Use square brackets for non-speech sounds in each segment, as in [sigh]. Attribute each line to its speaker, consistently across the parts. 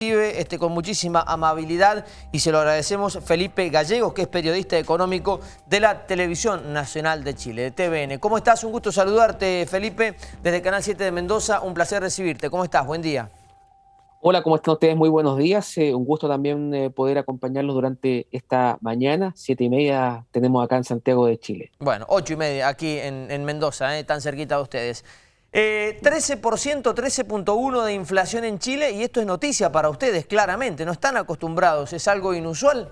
Speaker 1: Este, con muchísima amabilidad y se lo agradecemos Felipe Gallegos, que es periodista económico de la Televisión Nacional de Chile, de TVN. ¿Cómo estás? Un gusto saludarte, Felipe, desde Canal 7 de Mendoza. Un placer recibirte. ¿Cómo estás? Buen día.
Speaker 2: Hola, ¿cómo están ustedes? Muy buenos días. Eh, un gusto también eh, poder acompañarlos durante esta mañana. Siete y media tenemos acá en Santiago de Chile.
Speaker 1: Bueno, ocho y media aquí en, Mendoza, eh, tan cerquita de ustedes. 13%, 13.1 de inflación en Chile y esto es noticia para ustedes, claramente. No están acostumbrados, ¿es algo inusual?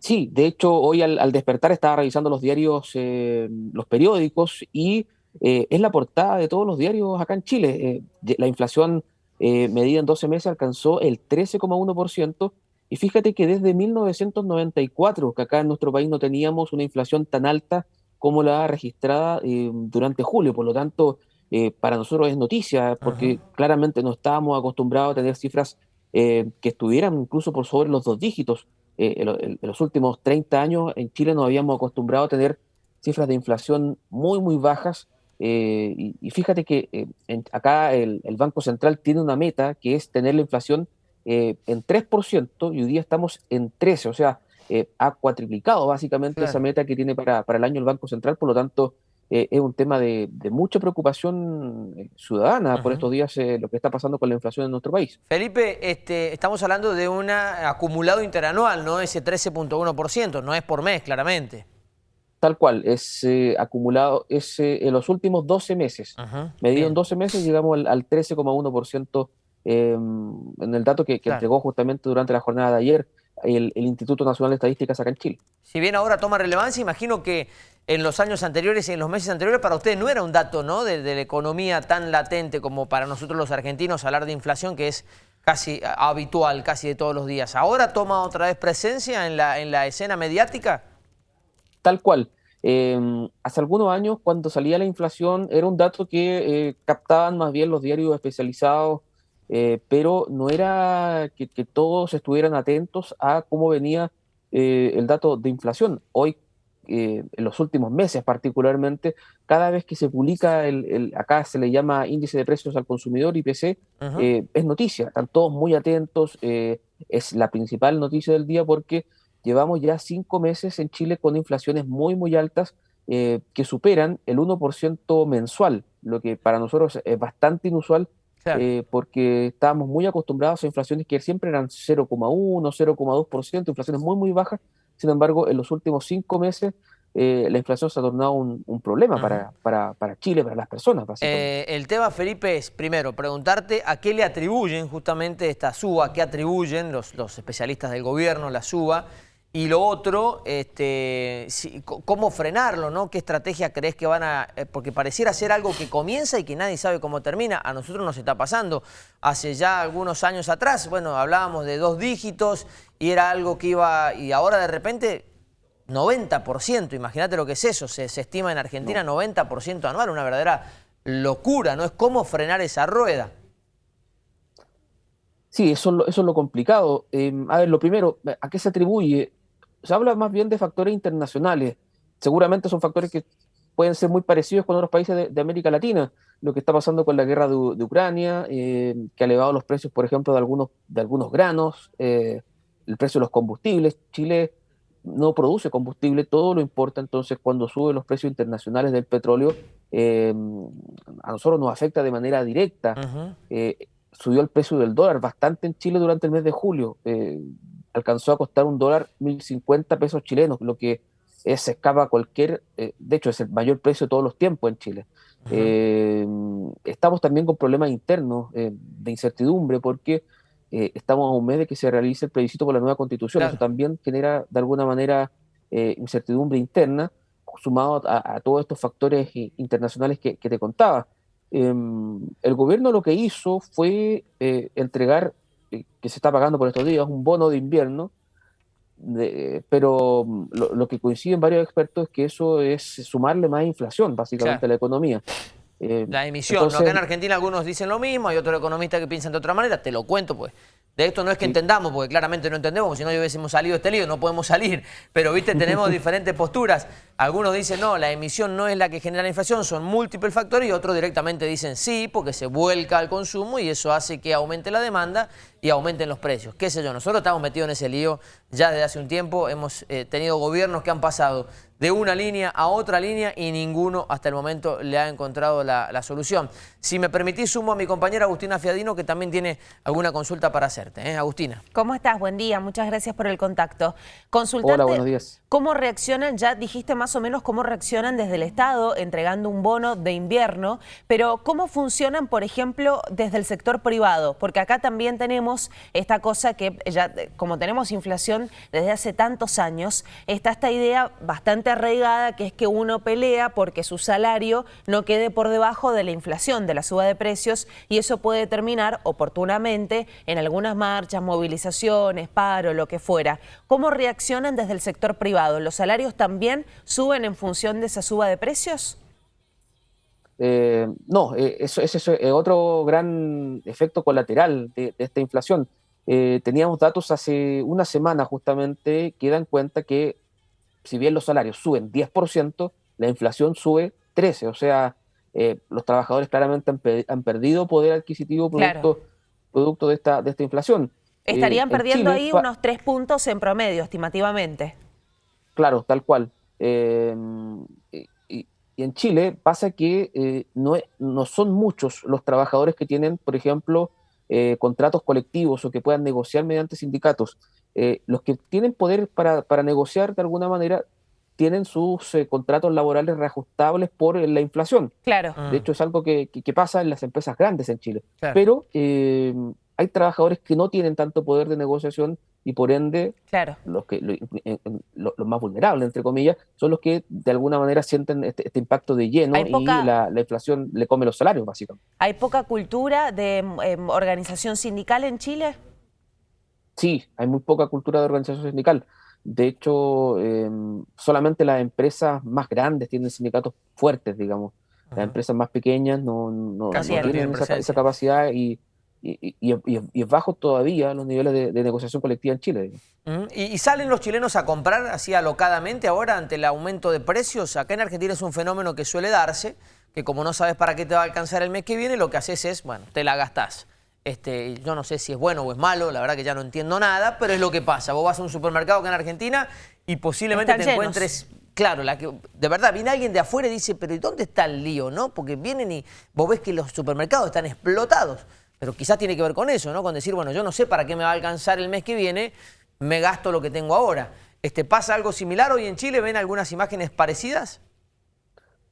Speaker 2: Sí, de hecho hoy al, despertar estaba revisando los diarios, eh, los periódicos y eh, es la portada de todos los diarios acá en Chile. Eh, la inflación medida en 12 meses alcanzó el 13,1% y fíjate que desde 1994, que acá en nuestro país no teníamos una inflación tan alta como la registrada eh, durante julio. Por lo tanto, eh, para nosotros es noticia, porque claramente no estábamos acostumbrados a tener cifras eh, que estuvieran incluso por sobre los dos dígitos. En, los últimos 30 años en Chile nos habíamos acostumbrado a tener cifras de inflación muy, muy bajas. Y, fíjate que acá el, el, Banco Central tiene una meta que es tener la inflación en 3% y hoy día estamos en 13%. O sea, eh, ha cuatriplicado básicamente esa meta que tiene para, para, el año el Banco Central, por lo tanto eh, es un tema de, mucha preocupación eh, ciudadana por estos días lo que está pasando con la inflación en nuestro país.
Speaker 1: Felipe, este, estamos hablando de un acumulado interanual, ¿no? Ese 13.1%, no es por mes, claramente.
Speaker 2: Tal cual, es acumulado es, en los últimos 12 meses. Medido en 12 meses llegamos al, 13,1% em, en el dato que, entregó justamente durante la jornada de ayer el, Instituto Nacional de Estadísticas acá en Chile.
Speaker 1: Si bien ahora toma relevancia, imagino que en los años anteriores y en los meses anteriores para ustedes no era un dato ¿no? de, la economía tan latente como para nosotros los argentinos hablar de inflación que es casi habitual, casi de todos los días. ¿Ahora toma otra vez presencia en la, en la escena mediática?
Speaker 2: Tal cual. Em, hace algunos años, cuando salía la inflación, era un dato que eh, captaban más bien los diarios especializados eh, pero no era que, todos estuvieran atentos a cómo venía eh, el dato de inflación. Hoy, eh, en los últimos meses particularmente, cada vez que se publica, el, acá se le llama índice de precios al consumidor, IPC, es noticia, están todos muy atentos, es la principal noticia del día porque llevamos ya cinco meses en Chile con inflaciones muy, muy altas. que superan el 1% mensual, lo que para nosotros es bastante inusual eh, porque estábamos muy acostumbrados a inflaciones que siempre eran 0,1, 0,2%, inflaciones muy, muy bajas. Sin embargo, en los últimos cinco meses eh, la inflación se ha tornado un, problema para, para, para, Chile, para las personas.
Speaker 1: Eh, el tema, Felipe, es primero preguntarte a qué le atribuyen justamente esta suba, qué atribuyen los, los especialistas del gobierno, la suba, y lo otro, este, ¿cómo frenarlo? ¿no? ¿Qué estrategia crees que van a...? Eh, porque pareciera ser algo que comienza y que nadie sabe cómo termina. A nosotros nos está pasando. Hace ya algunos años atrás, bueno, hablábamos de dos dígitos y era algo que iba... Y ahora de repente 90%, imagínate lo que es eso. Se, estima en Argentina 90% anual, una verdadera locura, ¿no? Es cómo frenar esa rueda.
Speaker 2: Sí, eso, eso es lo complicado. Em, a ver, lo primero, ¿a qué se atribuye? Se habla más bien de factores internacionales. Seguramente son factores que pueden ser muy parecidos con otros países de, América Latina. Lo que está pasando con la guerra de, Ucrania, eh, que ha elevado los precios, por ejemplo, de algunos, de algunos granos, eh, el precio de los combustibles. Chile no produce combustible, todo lo importa, entonces cuando suben los precios internacionales del petróleo, eh, a nosotros nos afecta de manera directa. subió el precio del dólar bastante en Chile durante el mes de julio alcanzó a costar un dólar 1.050 pesos chilenos, lo que es, escapa a cualquier, eh, de hecho es el mayor precio de todos los tiempos en Chile. Eh, estamos también con problemas internos eh, de incertidumbre porque estamos a un mes de que se realice el plebiscito por la nueva constitución. Eso también genera de alguna manera incertidumbre interna, sumado a, todos estos factores internacionales que, que te contaba. Em, el gobierno lo que hizo fue entregar que se está pagando por estos días, un bono de invierno, pero mm, lo, que coinciden varios expertos es que eso es sumarle más inflación, básicamente, a la economía.
Speaker 1: Eh, la emisión, acá en Argentina algunos dicen lo mismo, hay otros economistas que piensan de otra manera, te lo cuento pues. De esto no es que entendamos, porque claramente no entendemos, si no hubiésemos salido de este lío, no podemos salir. Pero, viste, tenemos [laughs] diferentes posturas. Algunos dicen, no, la emisión no es la que genera la inflación, son múltiples factores, y otros directamente dicen sí, porque se vuelca al consumo y eso hace que aumente la demanda y aumenten los precios. Qué sé yo, nosotros estamos metidos en ese lío ya desde hace un tiempo, hemos eh, tenido gobiernos que han pasado de una línea a otra línea y ninguno hasta el momento le ha encontrado la, solución. Si me permitís, sumo a mi compañera Agustina Fiadino, que también tiene alguna consulta para hacerte. ¿eh? Agustina.
Speaker 3: ¿Cómo estás? Buen día, muchas gracias por el contacto. Consultarte
Speaker 2: Hola, buenos días.
Speaker 3: ¿Cómo reaccionan? Ya dijiste más o menos cómo reaccionan desde el Estado entregando un bono de invierno, pero ¿cómo funcionan, por ejemplo, desde el sector privado? Porque acá también tenemos esta cosa que ya, como tenemos inflación desde hace tantos años, está esta idea bastante arraigada que es que uno pelea porque su salario no quede por debajo de la inflación, de la suba de precios y eso puede terminar oportunamente en algunas marchas, movilizaciones, paro, lo que fuera. ¿Cómo reaccionan desde el sector privado? ¿Los salarios también suben en función de esa suba de precios?
Speaker 2: Eh, no, eh, eso, es otro gran efecto colateral de, esta inflación. Eh, teníamos datos hace una semana justamente que dan cuenta que si bien los salarios suben 10%, la inflación sube 13%. O sea, eh, los trabajadores claramente han, perdido poder adquisitivo producto, producto de, esta, de esta inflación.
Speaker 3: Estarían eh, perdiendo ahí unos 3 puntos en promedio, estimativamente.
Speaker 2: Claro, tal cual. Eh, y, en Chile pasa que no, no son muchos los trabajadores que tienen, por ejemplo, contratos colectivos o que puedan negociar mediante sindicatos. Eh, los que tienen poder para, para, negociar de alguna manera tienen sus eh, contratos laborales reajustables por eh, la inflación.
Speaker 3: Claro.
Speaker 2: De hecho, es algo que, que, pasa en las empresas grandes en Chile. Pero hay trabajadores que no tienen tanto poder de negociación y por ende
Speaker 3: claro.
Speaker 2: los, que, los más vulnerables, entre comillas, son los que de alguna manera sienten este, este impacto de lleno y la, la, inflación le come los salarios, básicamente.
Speaker 3: ¿Hay poca cultura de em, organización sindical en Chile?
Speaker 2: Sí, hay muy poca cultura de organización sindical. De hecho, em, solamente las empresas más grandes tienen sindicatos fuertes, digamos. Las empresas más pequeñas no, no, tienen esa, capacidad y, y, es bajo todavía los niveles de, negociación colectiva en Chile.
Speaker 1: ¿Y, salen los chilenos a comprar así alocadamente ahora ante el aumento de precios? Acá en Argentina es un fenómeno que suele darse, que como no sabes para qué te va a alcanzar el mes que viene, lo que haces es, bueno, te la gastás. Este, yo no sé si es bueno o es malo, la verdad que ya no entiendo nada, pero es lo que pasa. Vos vas a un supermercado acá en Argentina y posiblemente te encuentres... Claro, la que, de verdad, viene alguien de afuera y dice, pero ¿y dónde está el lío? no Porque vienen y vos ves que los supermercados están explotados. Pero quizás tiene que ver con eso, ¿no? Con decir, bueno, yo no sé para qué me va a alcanzar el mes que viene, me gasto lo que tengo ahora. Este, ¿Pasa algo similar hoy en Chile? ¿Ven algunas imágenes parecidas?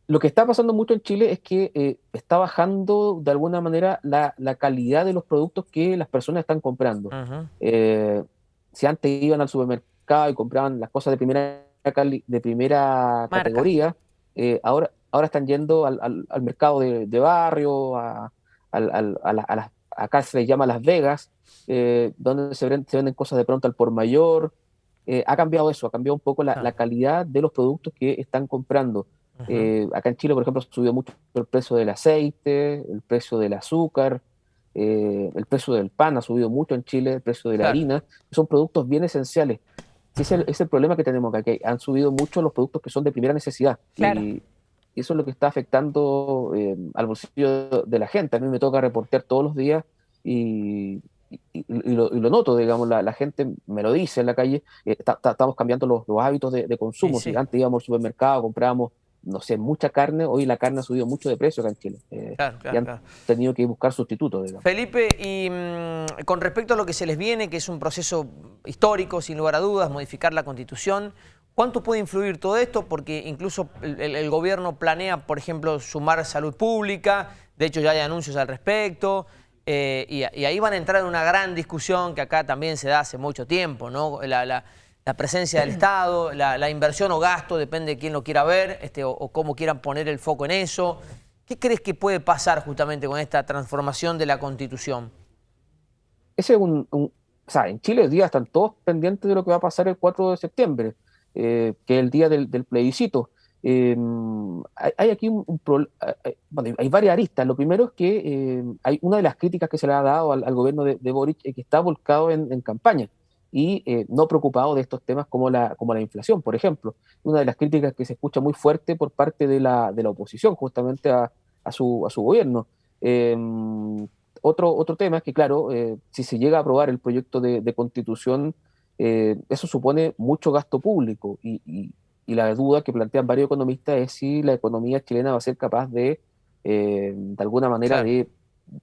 Speaker 2: Lo que está pasando mucho en Chile es que eh, está bajando de alguna manera la, calidad de los productos que las personas están comprando. Eh, si antes iban al supermercado y compraban las cosas de primera, de primera categoría, eh, ahora, ahora están yendo al, mercado de, barrio, a, las, acá se les llama Las Vegas, donde se venden, se venden, cosas de pronto al por mayor. ha cambiado eso, ha cambiado un poco la calidad de los productos que están comprando. Eh, acá en Chile, por ejemplo, subió mucho el precio del aceite, el precio del azúcar, eh, el precio del pan ha subido mucho en Chile, el precio de la harina. Son productos bien esenciales. Ese es el, problema que tenemos acá, que han subido mucho los productos que son de primera necesidad. Y, eso es lo que está afectando eh, al bolsillo de la gente. A mí me toca reportear todos los días y, lo, noto, digamos, la, gente me lo dice en la calle, estamos cambiando los, hábitos de, consumo. Si antes íbamos al supermercado, comprábamos no sé, mucha carne, hoy la carne ha subido mucho de precio acá en Chile. Eh, y han tenido que buscar sustitutos.
Speaker 1: Felipe, y mm, con respecto a lo que se les viene, que es un proceso histórico, sin lugar a dudas, modificar la Constitución, ¿cuánto puede influir todo esto? Porque incluso el, gobierno planea, por ejemplo, sumar salud pública, de hecho ya hay anuncios al respecto, eh, y, ahí van a entrar en una gran discusión que acá también se da hace mucho tiempo, ¿no? la la presencia del Estado, la, inversión o gasto, depende de quién lo quiera ver este, o, cómo quieran poner el foco en eso. ¿Qué crees que puede pasar justamente con esta transformación de la Constitución?
Speaker 2: Ese es un, o sea, en Chile hoy día están todos pendientes de lo que va a pasar el 4 de septiembre, eh, que es el día del, plebiscito. Em, hay, aquí un, bueno, hay varias aristas. Lo primero es que hay una de las críticas que se le ha dado al, gobierno de, Boric es que está volcado en campaña y eh, no preocupado de estos temas como la, como la inflación, por ejemplo. Una de las críticas que se escucha muy fuerte por parte de la, de la oposición justamente a, a, su, a su gobierno. Em, otro, otro tema es que, claro, si se llega a aprobar el proyecto de, constitución, eso supone mucho gasto público y, la duda que plantean varios economistas es si la economía chilena va a ser capaz de, de alguna manera, de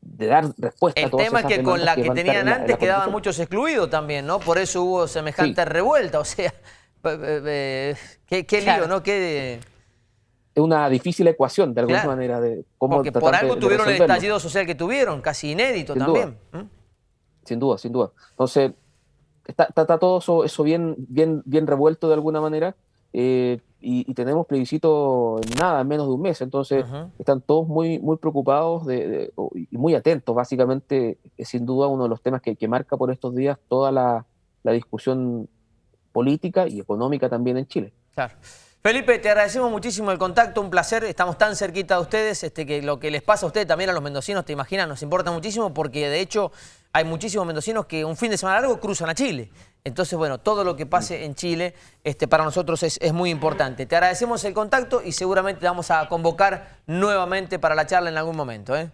Speaker 2: de dar respuesta
Speaker 1: el
Speaker 2: a todas
Speaker 1: tema es que con la que, tenían antes quedaban muchos excluidos también, ¿no? Por eso hubo semejante revuelta, [laughs] o sea, qué, lío, ¿no? Qué...
Speaker 2: Es una difícil ecuación, de alguna manera, de
Speaker 1: cómo Porque por algo tuvieron el estallido social que tuvieron, casi inédito también.
Speaker 2: Sin duda, sin duda. Entonces, está, está, todo eso, eso, bien, bien, bien revuelto de alguna manera. Eh, y, tenemos plebiscito en nada, en menos de un mes. Entonces, están todos muy, muy preocupados de, y muy atentos. Básicamente, es sin duda uno de los temas que, que marca por estos días toda la, la, discusión política y económica también en Chile.
Speaker 1: Claro. Felipe, te agradecemos muchísimo el contacto, un placer, estamos tan cerquita de ustedes, este, que lo que les pasa a ustedes también a los mendocinos, te imaginas, nos importa muchísimo porque de hecho hay muchísimos mendocinos que un fin de semana largo cruzan a Chile. Entonces, bueno, todo lo que pase en Chile este, para nosotros es, muy importante. Te agradecemos el contacto y seguramente te vamos a convocar nuevamente para la charla en algún momento. ¿eh?